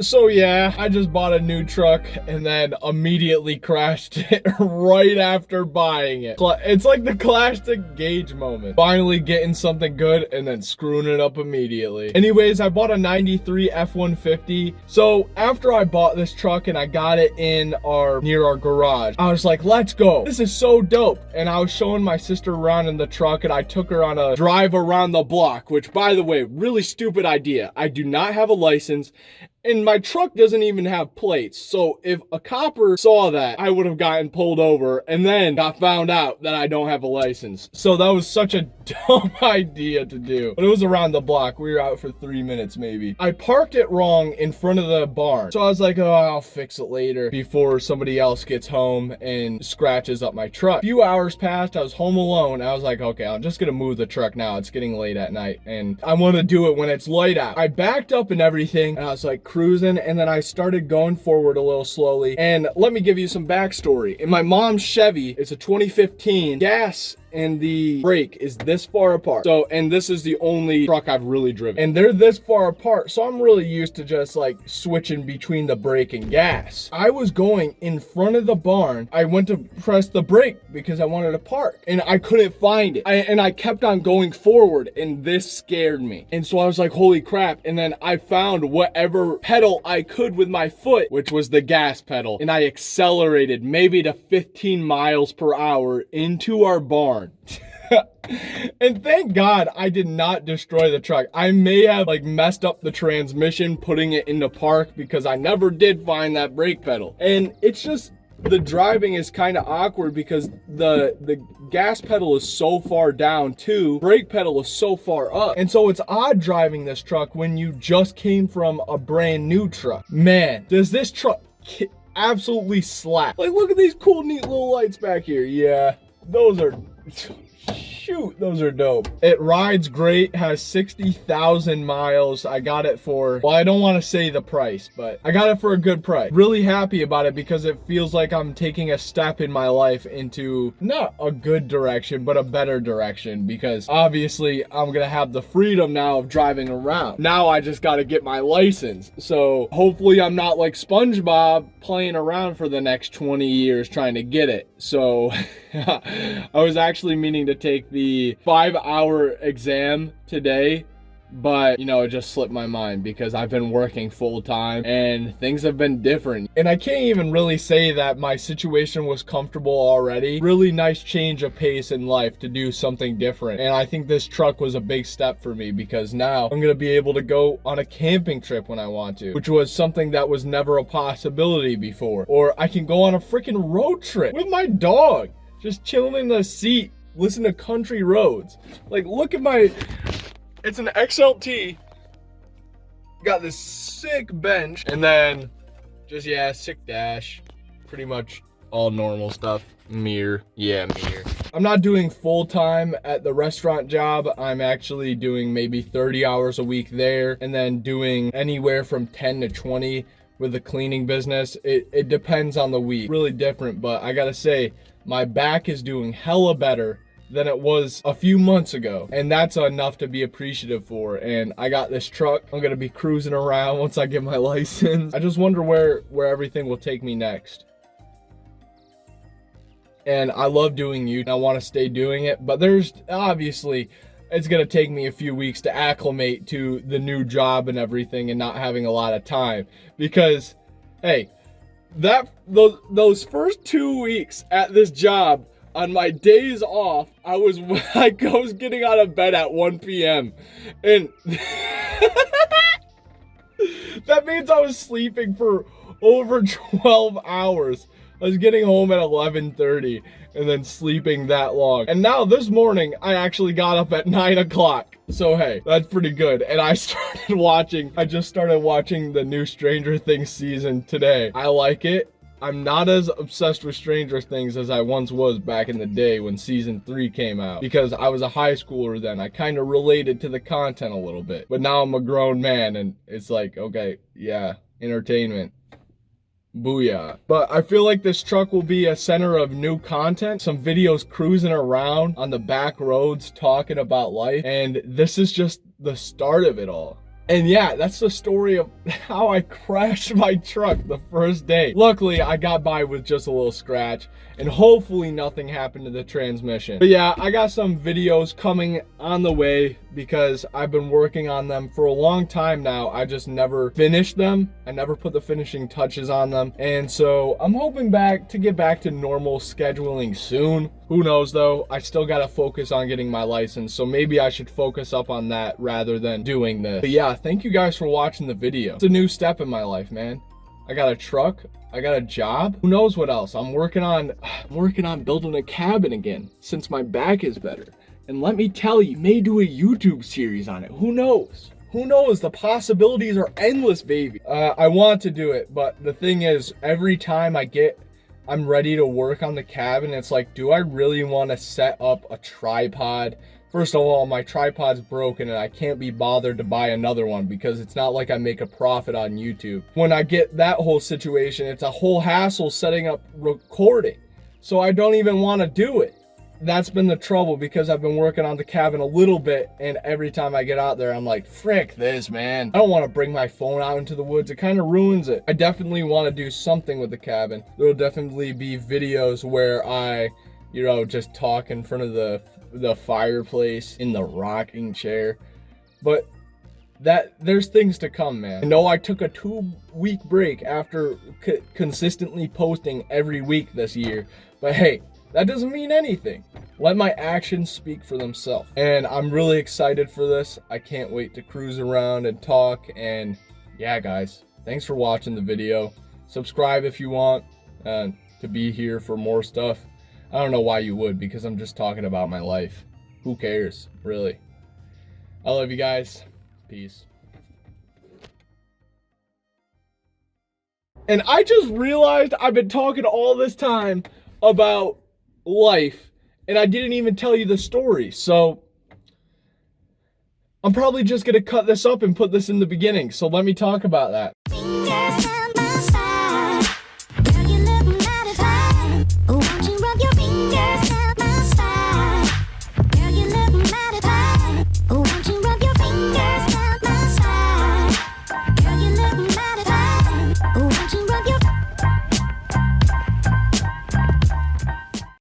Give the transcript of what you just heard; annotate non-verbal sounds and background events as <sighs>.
So yeah, I just bought a new truck and then immediately crashed <laughs> it right after buying it. It's like the classic Gage moment. Finally getting something good and then screwing it up immediately. Anyways, I bought a 93 F-150. So after I bought this truck and I got it in our, near our garage, I was like, let's go. This is so dope. And I was showing my sister around in the truck and I took her on a drive around the block, which by the way, really stupid idea. I do not have a license and my truck doesn't even have plates. So if a copper saw that, I would have gotten pulled over and then got found out that I don't have a license. So that was such a <laughs> dumb idea to do. But it was around the block. We were out for three minutes maybe. I parked it wrong in front of the barn. So I was like, oh, I'll fix it later before somebody else gets home and scratches up my truck. A few hours passed. I was home alone. I was like, okay, I'm just going to move the truck now. It's getting late at night and I want to do it when it's light out. I backed up and everything and I was like, cruising and then I started going forward a little slowly. And let me give you some backstory. In my mom's Chevy, it's a 2015 gas and the brake is this far apart. So, and this is the only truck I've really driven. And they're this far apart, so I'm really used to just like switching between the brake and gas. I was going in front of the barn. I went to press the brake because I wanted to park and I couldn't find it. I, and I kept on going forward and this scared me. And so I was like, holy crap. And then I found whatever pedal I could with my foot, which was the gas pedal. And I accelerated maybe to 15 miles per hour into our barn <laughs> and thank God I did not destroy the truck. I may have like messed up the transmission putting it into park because I never did find that brake pedal. And it's just the driving is kind of awkward because the the gas pedal is so far down too brake pedal is so far up. And so it's odd driving this truck when you just came from a brand new truck. Man does this truck absolutely slap. Like look at these cool neat little lights back here. Yeah those are those are dope. It rides great, has 60,000 miles. I got it for, well, I don't want to say the price, but I got it for a good price. Really happy about it because it feels like I'm taking a step in my life into not a good direction, but a better direction because obviously I'm going to have the freedom now of driving around. Now I just got to get my license. So hopefully I'm not like SpongeBob playing around for the next 20 years trying to get it. So <laughs> I was actually meaning to take the five hour exam today but you know it just slipped my mind because I've been working full time and things have been different. And I can't even really say that my situation was comfortable already. Really nice change of pace in life to do something different. And I think this truck was a big step for me because now I'm gonna be able to go on a camping trip when I want to which was something that was never a possibility before. Or I can go on a freaking road trip with my dog just chilling in the seat listen to country roads like look at my it's an XLT. Got this sick bench. And then just, yeah, sick dash. Pretty much all normal stuff. Mirror. Yeah, mirror. I'm not doing full time at the restaurant job. I'm actually doing maybe 30 hours a week there and then doing anywhere from 10 to 20 with the cleaning business. It, it depends on the week. Really different, but I gotta say, my back is doing hella better than it was a few months ago. And that's enough to be appreciative for. And I got this truck. I'm gonna be cruising around once I get my <laughs> license. I just wonder where, where everything will take me next. And I love doing you. I wanna stay doing it, but there's obviously, it's gonna take me a few weeks to acclimate to the new job and everything and not having a lot of time because, hey, that those those first two weeks at this job on my days off, I was <laughs> I was getting out of bed at 1 p.m. And <laughs> that means I was sleeping for over <laughs> 12 hours. I was getting home at 11.30 and then sleeping that long. And now this morning, I actually got up at 9 o'clock. So hey, that's pretty good. And I <laughs> started watching, I just started watching the new Stranger Things season today. I like it. I'm not as obsessed with Stranger Things as I once was back in the day when season three came out because I was a high schooler then. I kind of related to the content a little bit, but now I'm a grown man and it's like, okay, yeah, entertainment. Booyah. But I feel like this truck will be a center of new content, some videos cruising around on the back roads talking about life, and this is just the start of it all. And yeah, that's the story of <laughs> how I crashed my truck the first day. Luckily, I got by with just a little scratch and hopefully nothing happened to the transmission. But yeah, I got some videos coming on the way because I've been working on them for a long time now. I just never finished them. I never put the finishing touches on them. And so I'm hoping back to get back to normal scheduling soon. Who knows though, I still gotta focus on getting my license, so maybe I should focus up on that rather than doing this. But yeah, thank you guys for watching the video. It's a new step in my life, man. I got a truck, I got a job. Who knows what else? I'm working on <sighs> I'm working on building a cabin again since my back is better. And let me tell you, may do a YouTube series on it. Who knows? Who knows? The possibilities are endless, baby. Uh, I want to do it, but the thing is, every time I get I'm ready to work on the cabin. It's like, do I really want to set up a tripod? First of all, my tripod's broken and I can't be bothered to buy another one because it's not like I make a profit on YouTube. When I get that whole situation, it's a whole hassle setting up recording. So I don't even want to do it that's been the trouble because I've been working on the cabin a little bit and every time I get out there I'm like frick this man. I don't want to bring my phone out into the woods. It kind of ruins it. I definitely want to do something with the cabin. There'll definitely be videos where I you know just talk in front of the the fireplace in the rocking chair. But that there's things to come man. Know I took a two week break after consistently posting every week this year but hey that doesn't mean anything. Let my actions speak for themselves. And I'm really excited for this. I can't wait to cruise around and talk. And yeah, guys, thanks for watching the video. Subscribe if you want uh, to be here for more stuff. I don't know why you would because I'm just talking about my life. Who cares, really? I love you guys. Peace. And I just realized I've been talking all this time about life and I didn't even tell you the story. So I'm probably just going to cut this up and put this in the beginning. So let me talk about that.